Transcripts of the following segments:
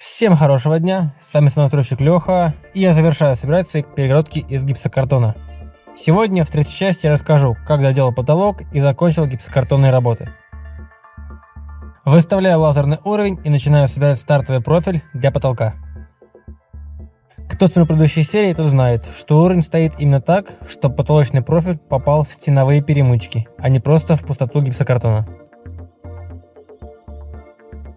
Всем хорошего дня, с вами смотрщик Леха, и я завершаю собирать свои перегородки из гипсокартона. Сегодня в третьей части расскажу, как доделал потолок и закончил гипсокартонные работы. Выставляю лазерный уровень и начинаю собирать стартовый профиль для потолка. Кто смотрел предыдущей серии, тот знает, что уровень стоит именно так, чтобы потолочный профиль попал в стеновые перемычки, а не просто в пустоту гипсокартона.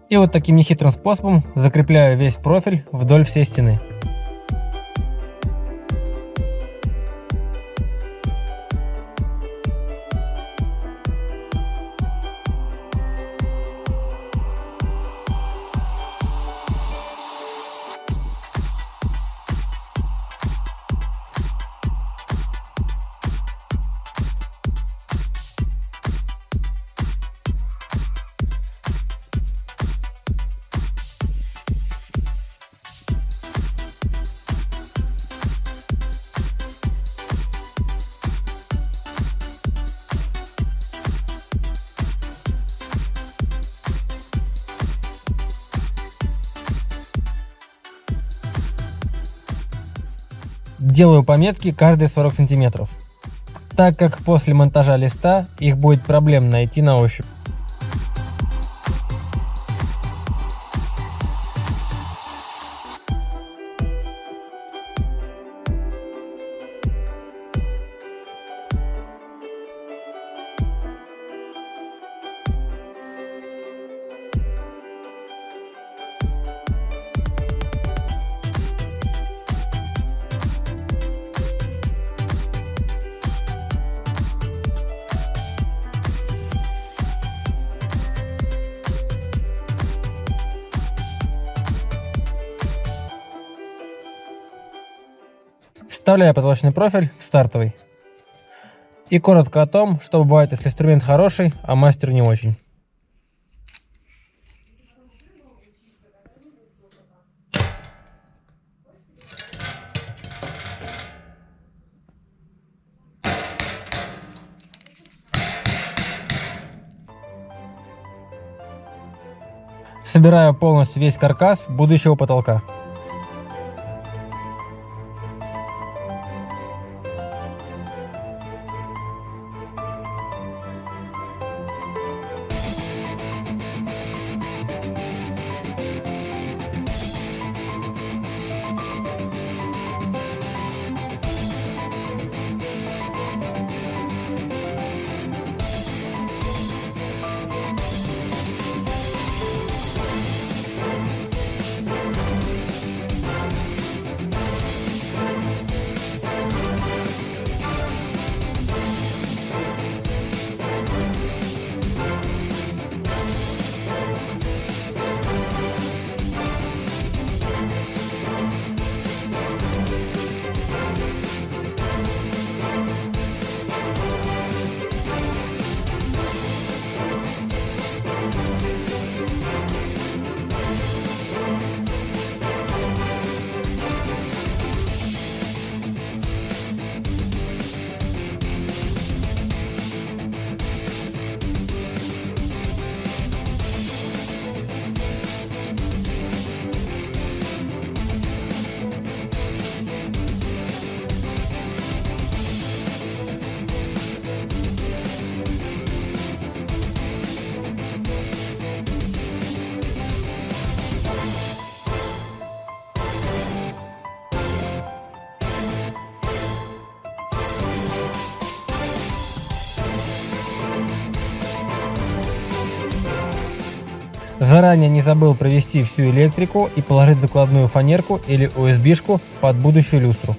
И вот таким нехитрым способом закрепляю весь профиль вдоль всей стены. Делаю пометки каждые 40 сантиметров, так как после монтажа листа их будет проблем найти на ощупь. Вставляю потолочный профиль в стартовый. И коротко о том, что бывает, если инструмент хороший, а мастер не очень. Собираю полностью весь каркас будущего потолка. Заранее не забыл провести всю электрику и положить закладную фанерку или USB-шку под будущую люстру.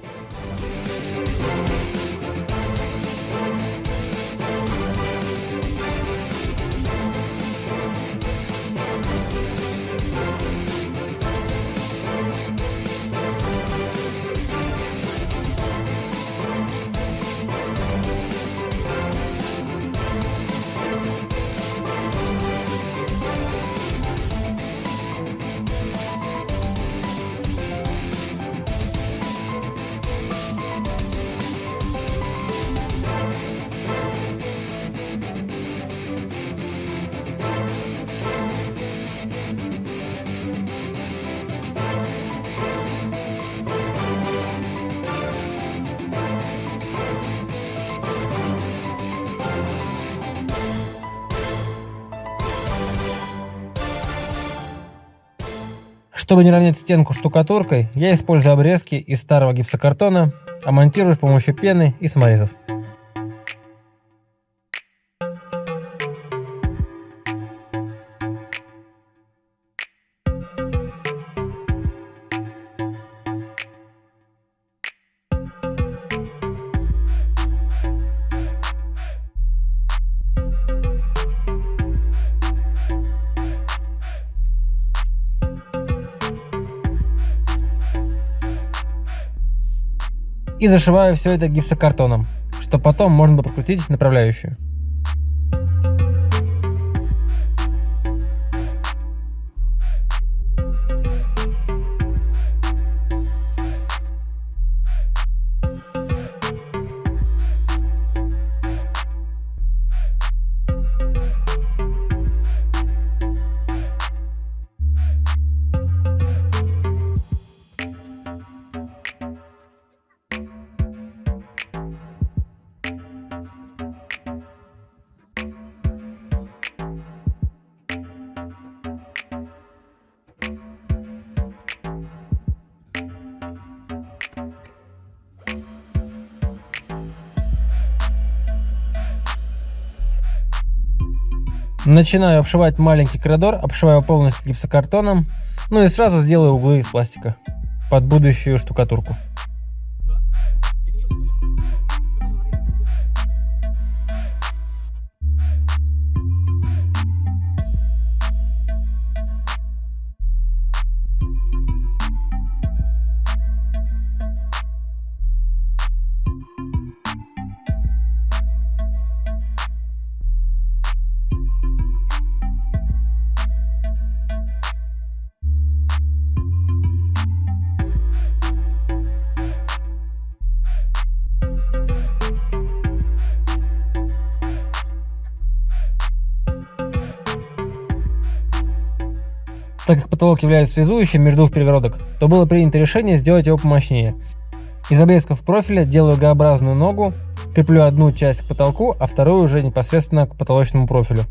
Чтобы не равнять стенку штукатуркой, я использую обрезки из старого гипсокартона, а монтирую с помощью пены и саморезов. И зашиваю все это гипсокартоном, чтобы потом можно было прокрутить направляющую. Начинаю обшивать маленький коридор, обшиваю полностью гипсокартоном, ну и сразу сделаю углы из пластика под будущую штукатурку. Так как потолок является связующим между двух перегородок, то было принято решение сделать его помощнее. Из обрезков профиля делаю Г-образную ногу, креплю одну часть к потолку, а вторую уже непосредственно к потолочному профилю.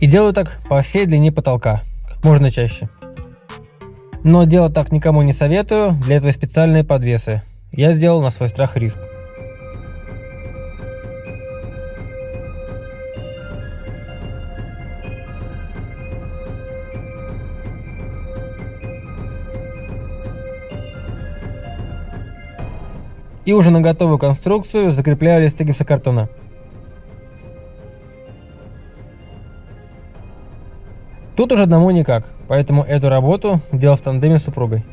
И делаю так по всей длине потолка, как можно чаще. Но делать так никому не советую, для этого специальные подвесы. Я сделал на свой страх и риск. И уже на готовую конструкцию закрепляю листы гипсокартона. Тут уже одному никак, поэтому эту работу делал в тандеме с супругой.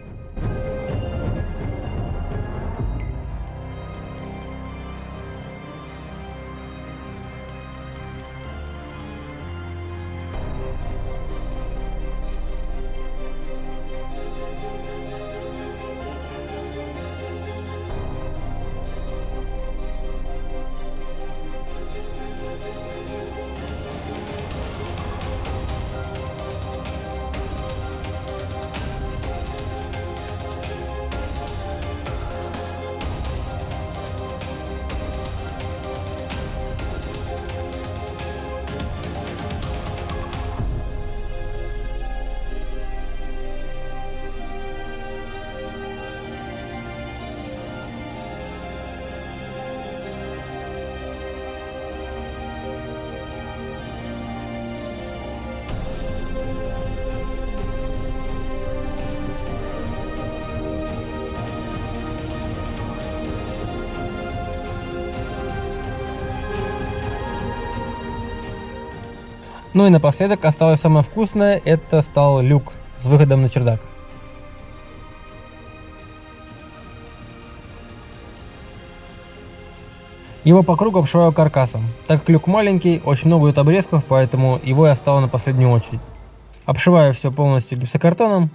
Ну и напоследок осталось самое вкусное, это стал люк с выходом на чердак. Его по кругу обшиваю каркасом. Так как люк маленький, очень много идет обрезков, поэтому его я оставил на последнюю очередь. Обшиваю все полностью гипсокартоном.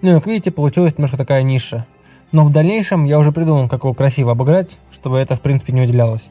Ну и как видите, получилась немножко такая ниша. Но в дальнейшем я уже придумал, как его красиво обыграть, чтобы это в принципе не выделялось.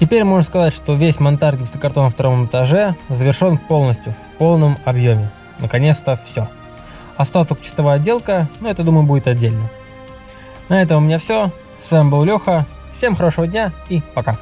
Теперь можно сказать, что весь монтаж гипсокартона на втором этаже завершен полностью, в полном объеме. Наконец-то все. Осталась только чистовая отделка, но это, думаю, будет отдельно. На этом у меня все. С вами был Леха. Всем хорошего дня и пока.